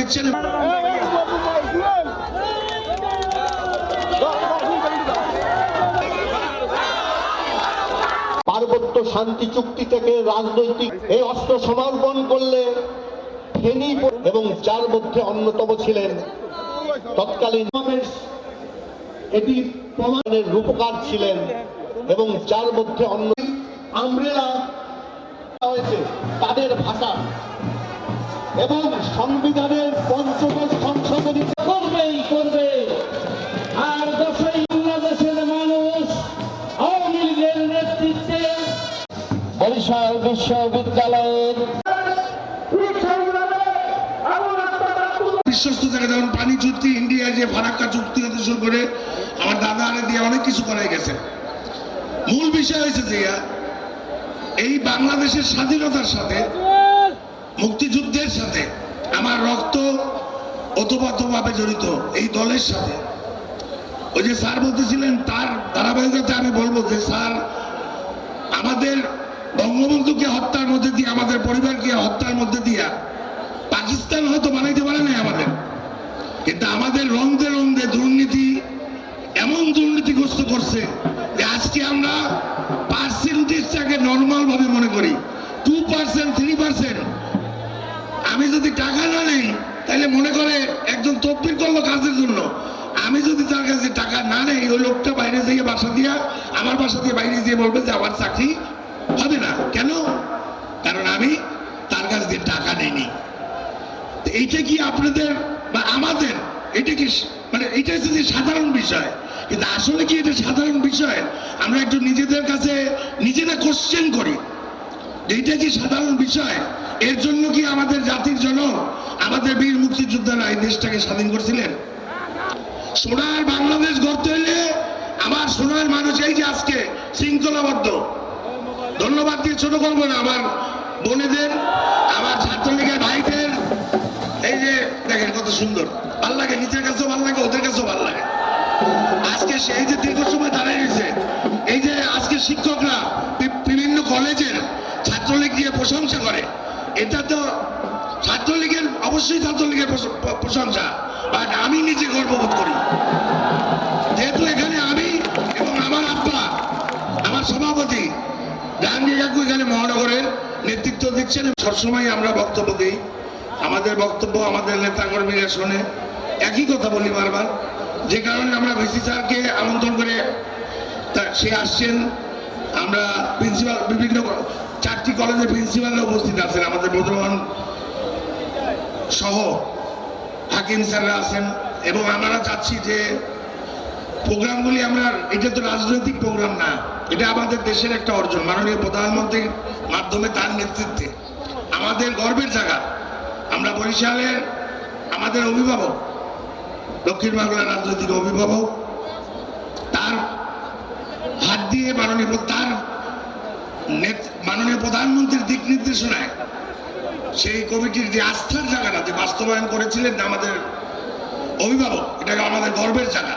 দিচ্ছেন পার্বত্য শান্তি চুক্তি থেকে রাজনৈতিক এই অস্ত্র সমর্পণ করলে ফেনী এবং যার মধ্যে অন্যতম ছিলেন, তৎকালীন এটি প্রমাণের রূপকার ছিলেন এবং যার মধ্যে অন্য আমরেলা হয়েছে তাদের ভাষা। এবং সংবিধানের পঞ্চদশ সংশোধনী করবেই করবে আর দশই বাংলাদেশের মানুষ আওয়ামী লীগের নেতৃত্বে বরিশাল বিশ্ববিদ্যালয়ের বিশ্বস্ত থাকে যেমন পানি চুক্তি, ইন্ডিয়া যে ফারাক্কা চুক্তি হতে শুরু করে, আমার দাদা আরে দিয়ে অনেক কিছু করাই গেছে। মূল বিষয় হয়েছে যে, এই বাংলাদেশের স্বাধীনতার সাথে মুক্তিযুদ্ধের সাথে, আমার রক্ত ওতপ্রোতভাবে জড়িত এই দলের সাথে। ওই যে স্যার বলতেছিলেন, তার ধারাবাহিকতা আমি বলব যে, স্যার, আমাদের বঙ্গবন্ধুকে হত্যার মধ্যে দিয়ে, আমাদের পরিবারকে হত্যার মধ্যে দিয়া পাকিস্তান হয়তো বানাইতে পারে নাই আমাদের। কিন্তু আমাদের রন্ধে রন্ধে দুর্নীতি, এমন দুর্নীতিগ্রস্ত করছে যে আজকে আমরা পার্সেন্টেজটাকে নর্মাল ভাবে মনে করি। টু পার্সেন্ট থ্রি পার্সেন্ট আমি যদি টাকা না নেই তাহলে মনে করে একজন তদবির করল কাজের জন্য। আমি যদি তার কাছে টাকা না নেই, ওই লোকটা বাইরে যেয়ে বাসা দিয়া, আমার বাসা দিয়ে বাইরে যেয়ে বলবে যে আমার চাকরি হবে না। কেন? কারণ আমি তার কাছ দিয়ে টাকা নেইনি। এইটা কি আপনাদের বা আমাদের? এটা কি মানে এটা হচ্ছে যে সাধারণ বিষয়। কিন্তু আসলে কি এটা সাধারণ বিষয়? আমরা একটু নিজেদের কাছে নিজেরা কোশ্চেন করি। এটা কি সাধারণ বিষয়? এর জন্য কি আমাদের জাতির জনক, আমাদের বীর মুক্তিযোদ্ধারা এই দেশটাকে স্বাধীন করছিলেন? সোনার বাংলাদেশ গড়তে হইলে আমার সোনার মানুষ এই যে আজকে শৃঙ্খলাবদ্ধ। ধন্যবাদ দিয়ে ছোট করব না, আমার বোনেদের, আমার ছাত্রলীগের ভাইদের। এই যে দেখেন কত সুন্দর। ভালো লাগে, নিজের কাছেও ভালো লাগে, ওদের কাছেও ভালো লাগে। আজকে সেই যে দীর্ঘ সময় দাঁড়িয়ে রয়েছে, এই যে আজকে শিক্ষকরা বিভিন্ন কলেজের ছাত্রলীগ দিয়ে প্রশংসা করে। এটা তো ছাত্রলীগের, অবশ্যই ছাত্রলীগের প্রশ- প্রশংসা। বাট আমি নিজে গর্ববোধ করি। যেহেতু এখানে আমি এবং আমার আব্বা, আমার সভাপতি জাহাঙ্গীর কাকু এখানে মহানগরের নেতৃত্ব দিচ্ছেন। সবসময় আমরা বক্তব্য দিই। আমাদের বক্তব্য আমাদের নেতা নেতাকর্মীরা শোনে। একই কথা বলি বারবার। যে কারণে আমরা ভিসি স্যারকে আমন্ত্রণ করে সে আসছেন। আমরা প্রিন্সিপাল, বিভিন্ন চারটি কলেজের প্রিন্সিপালরা উপস্থিত আছেন। আমাদের বর্ধমান সহ হাকিম স্যাররা আছেন এবং আমরা চাচ্ছি যে প্রোগ্রামগুলি আমরা, এটা তো রাজনৈতিক প্রোগ্রাম না, এটা আমাদের দেশের একটা অর্জন। মাননীয় প্রধানমন্ত্রীর মাধ্যমে তার নেতৃত্বে। আমাদের গর্বের জায়গা। আমরা বরিশালের আমাদের অভিভাবক, দক্ষিণ বাংলার রাজনৈতিক অভিভাবক, তার হাত দিয়ে মাননীয়, তার নেত- মাননীয় প্রধানমন্ত্রীর দিক নির্দেশনায় সেই কমিটির যে আস্থার জায়গাটা, যে বাস্তবায়ন করেছিলেন আমাদের অভিভাবক, এটাকে আমাদের গর্বের জায়গা।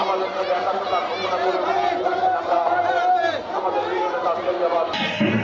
আমাদের সাথে একাত্মতা ঘোষণা করবেন Wunderbar.